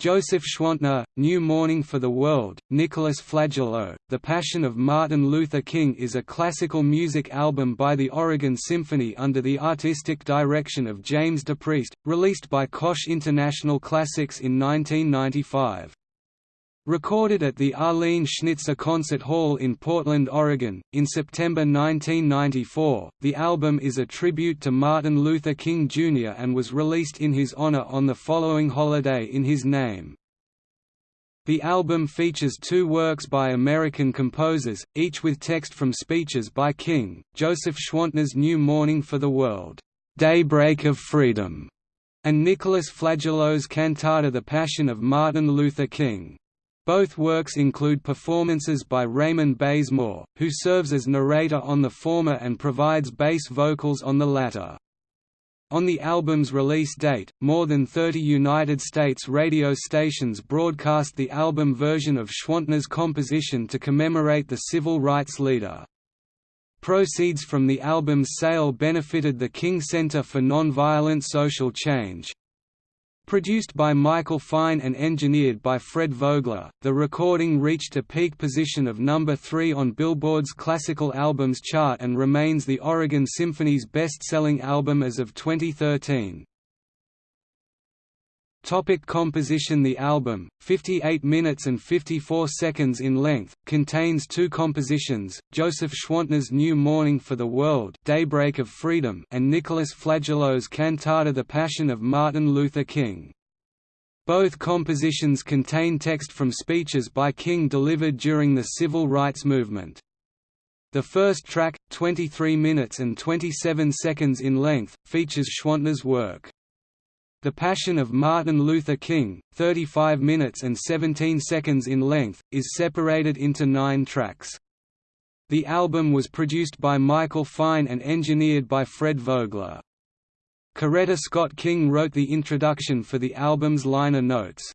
Joseph Schwantner, New Morning for the World, Nicholas Flagello, The Passion of Martin Luther King is a classical music album by the Oregon Symphony under the artistic direction of James DePriest, released by Koch International Classics in 1995. Recorded at the Arlene Schnitzer Concert Hall in Portland, Oregon, in September 1994, the album is a tribute to Martin Luther King Jr. and was released in his honor on the following holiday in his name. The album features two works by American composers, each with text from speeches by King, Joseph Schwantner's New Morning for the World, Daybreak of Freedom, and Nicholas Flagello's cantata The Passion of Martin Luther King. Both works include performances by Raymond Bazemore, who serves as narrator on the former and provides bass vocals on the latter. On the album's release date, more than 30 United States radio stations broadcast the album version of Schwantner's composition to commemorate the civil rights leader. Proceeds from the album's sale benefited the King Center for Nonviolent Social Change. Produced by Michael Fine and engineered by Fred Vogler, the recording reached a peak position of number 3 on Billboard's Classical Albums chart and remains the Oregon Symphony's best-selling album as of 2013. Topic composition The album, 58 minutes and 54 seconds in length, contains two compositions, Joseph Schwantner's New Morning for the World Daybreak of Freedom and Nicholas Flagello's cantata The Passion of Martin Luther King. Both compositions contain text from speeches by King delivered during the civil rights movement. The first track, 23 minutes and 27 seconds in length, features Schwantner's work. The Passion of Martin Luther King, 35 minutes and 17 seconds in length, is separated into nine tracks. The album was produced by Michael Fine and engineered by Fred Vogler. Coretta Scott King wrote the introduction for the album's liner notes.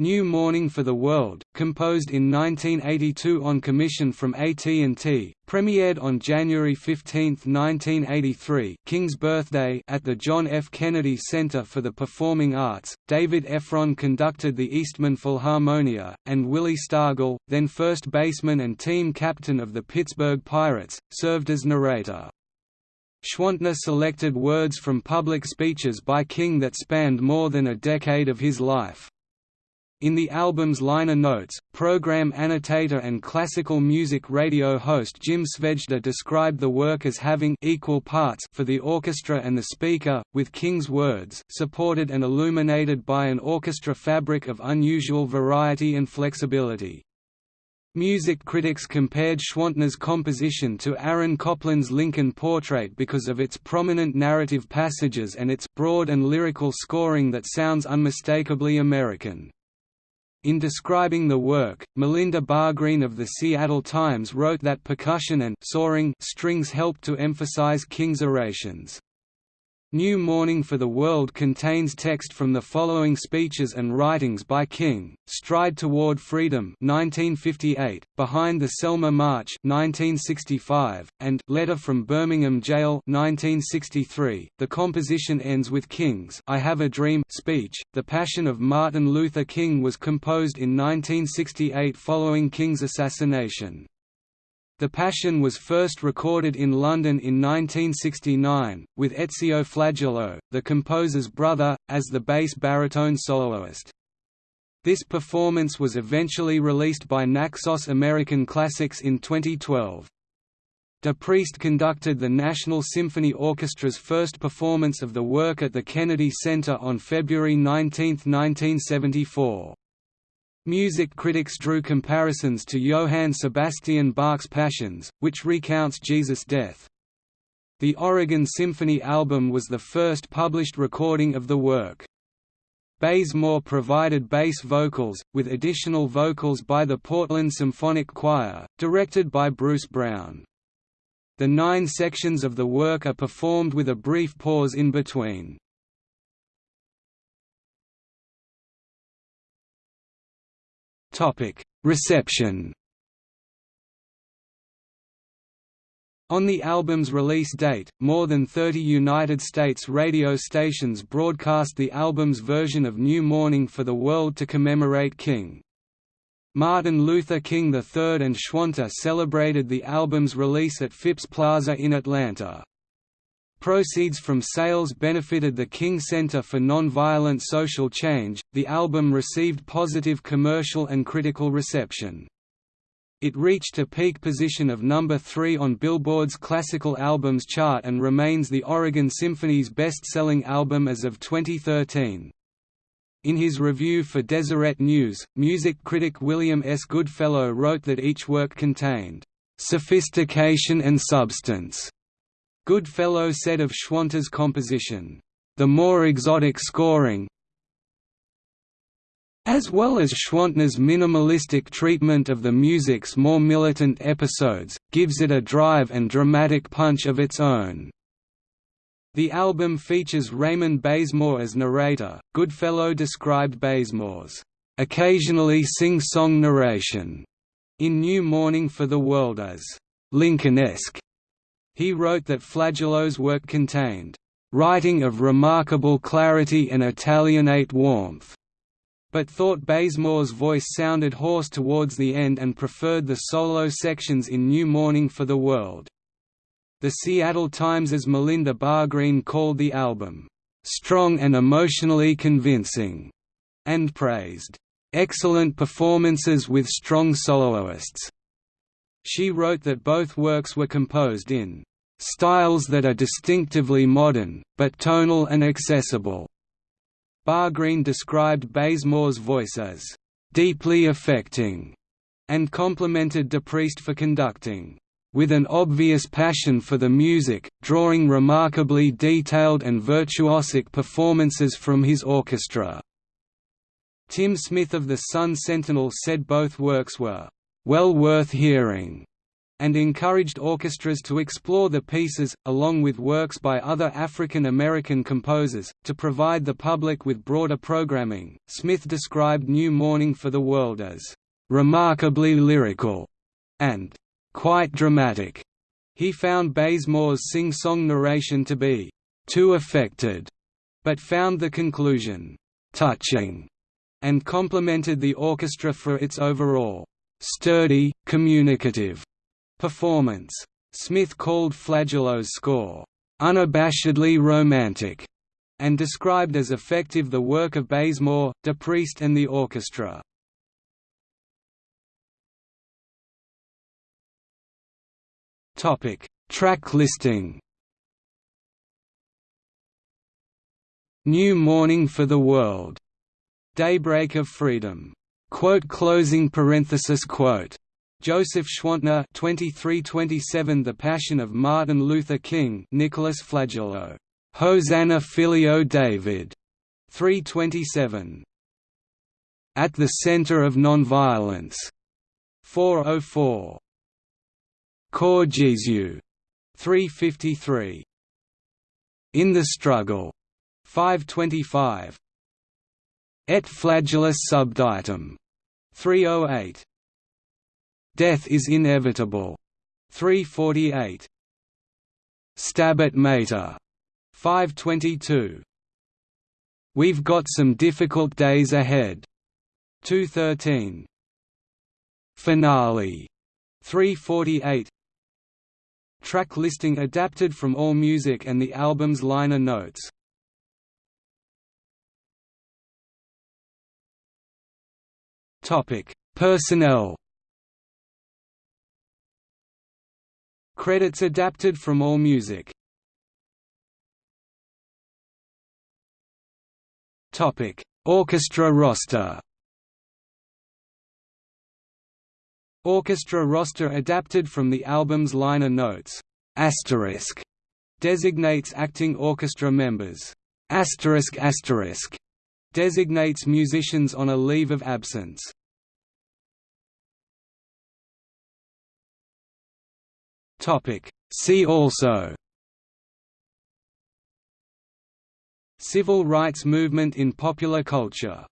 New Morning for the World, composed in 1982 on commission from AT&T, premiered on January 15, 1983 King's birthday at the John F. Kennedy Center for the Performing Arts. David Effron conducted the Eastman Philharmonia, and Willie Stargell, then first baseman and team captain of the Pittsburgh Pirates, served as narrator. Schwantner selected words from public speeches by King that spanned more than a decade of his life. In the album's liner notes, program annotator and classical music radio host Jim Svejda described the work as having equal parts for the orchestra and the speaker, with King's words supported and illuminated by an orchestra fabric of unusual variety and flexibility. Music critics compared Schwantner's composition to Aaron Copland's Lincoln Portrait because of its prominent narrative passages and its broad and lyrical scoring that sounds unmistakably American. In describing the work, Melinda Bargreen of the Seattle Times wrote that percussion and soaring strings helped to emphasize King's orations. New Morning for the World contains text from the following speeches and writings by King: Stride Toward Freedom 1958, Behind the Selma March 1965, and Letter from Birmingham Jail 1963. The composition ends with King's I Have a Dream speech. The Passion of Martin Luther King was composed in 1968 following King's assassination. The Passion was first recorded in London in 1969, with Ezio Flagello, the composer's brother, as the bass baritone soloist. This performance was eventually released by Naxos American Classics in 2012. DePriest conducted the National Symphony Orchestra's first performance of the work at the Kennedy Center on February 19, 1974. Music critics drew comparisons to Johann Sebastian Bach's Passions, which recounts Jesus' death. The Oregon Symphony album was the first published recording of the work. Bazemore provided bass vocals, with additional vocals by the Portland Symphonic Choir, directed by Bruce Brown. The nine sections of the work are performed with a brief pause in between. Reception On the album's release date, more than 30 United States radio stations broadcast the album's version of New Morning for the World to commemorate King. Martin Luther King III and Schwantner celebrated the album's release at Phipps Plaza in Atlanta. Proceeds from sales benefited the King Center for Nonviolent Social Change. The album received positive commercial and critical reception. It reached a peak position of number 3 on Billboard's Classical Albums chart and remains the Oregon Symphony's best-selling album as of 2013. In his review for Deseret News, music critic William S. Goodfellow wrote that each work contained sophistication and substance. Goodfellow said of Schwantner's composition, the more exotic scoring, as well as Schwantner's minimalistic treatment of the music's more militant episodes, gives it a drive and dramatic punch of its own. The album features Raymond Bazemore as narrator. Goodfellow described Bazemore's occasionally sing-song narration in New Morning for the World as Lincolnesque. He wrote that Flagello's work contained writing of remarkable clarity and Italianate warmth but thought Bazemore's voice sounded hoarse towards the end and preferred the solo sections in New Morning for the World. The Seattle Times' as Melinda Bargreen called the album, "...strong and emotionally convincing", and praised, "...excellent performances with strong soloists." She wrote that both works were composed in "...styles that are distinctively modern, but tonal and accessible." Bargreen described Bazemore's voice as deeply affecting and complimented DePriest for conducting with an obvious passion for the music, drawing remarkably detailed and virtuosic performances from his orchestra. Tim Smith of the Sun Sentinel said both works were well worth hearing and encouraged orchestras to explore the pieces, along with works by other African American composers, to provide the public with broader programming. Smith described New Morning for the World as remarkably lyrical and quite dramatic. He found Bazemore's sing-song narration to be too affected, but found the conclusion touching, and complimented the orchestra for its overall sturdy, communicative Performance. Smith called Flagello's score, "...unabashedly romantic", and described as effective the work of Bazemore, DePriest and the orchestra. Track listing New Morning for the World. Daybreak of Freedom. Quote closing parenthesis quote Joseph Schwantner 2327 The Passion of Martin Luther King Nicholas Flagello. Hosanna Filio David. 327 At the Center of Nonviolence. 404 Cor Jesu. 353 In the Struggle. 525 Et flagellis subditum. 308 Death is inevitable. 348. Stabat Mater. 522. We've got some difficult days ahead. 213. Finale. 348. Track listing adapted from AllMusic and the album's liner notes. Topic: Personnel Credits adapted from AllMusic. Topic: Orchestra roster. Orchestra roster adapted from the album's liner notes. Asterisk designates acting orchestra members. Asterisk asterisk designates musicians on a leave of absence. Topic. See also Civil rights movement in popular culture